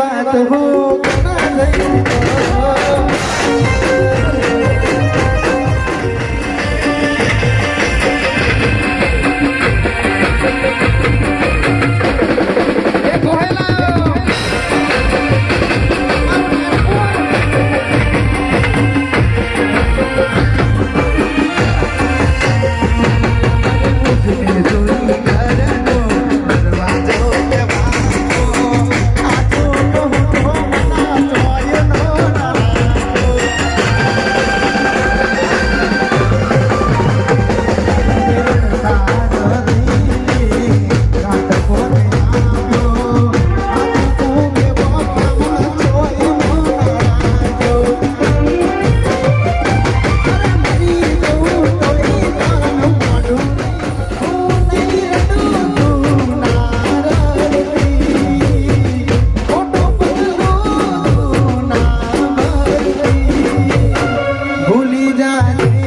बात हो calle